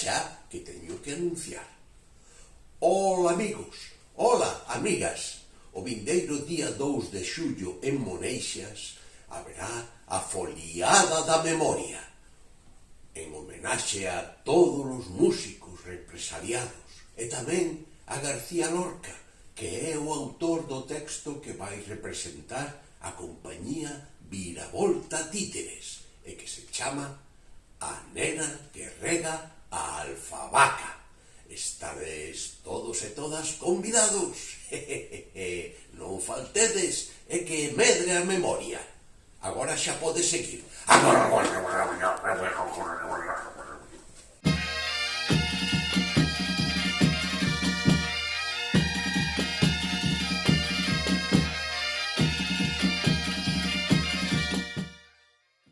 xa que teño que anunciar. Ola, amigos, ola, amigas, o vindeiro día 2 de xullo en Moneixas haberá a foliada da memoria en homenaxe a todos os músicos represaliados e tamén a García Lorca, que é o autor do texto que vai representar a compañía Viravolta Títeres e que se chama A nena que rega Alfavaca. Estades todos e todas convidados. non faltedes, é que medre a memoria. Agora xa pode seguir. Agora, agora, agora, agora.